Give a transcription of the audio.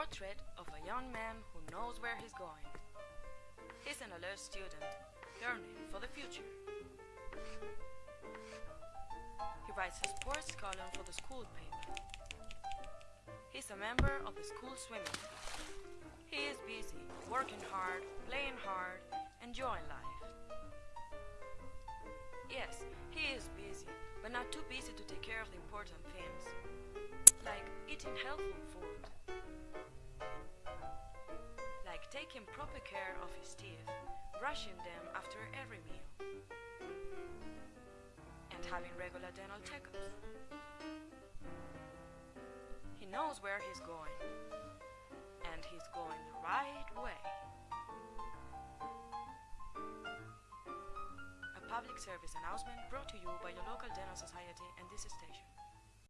portrait of a young man who knows where he's going. He's an alert student, learning for the future. He writes a sports column for the school paper. He's a member of the school swimming team. He is busy, working hard, playing hard, enjoying life. Yes, he is busy, but not too busy to take care of the important things, like eating healthy taking proper care of his teeth, brushing them after every meal, and having regular dental checkups. He knows where he's going, and he's going the right way. A public service announcement brought to you by your local dental society and this station.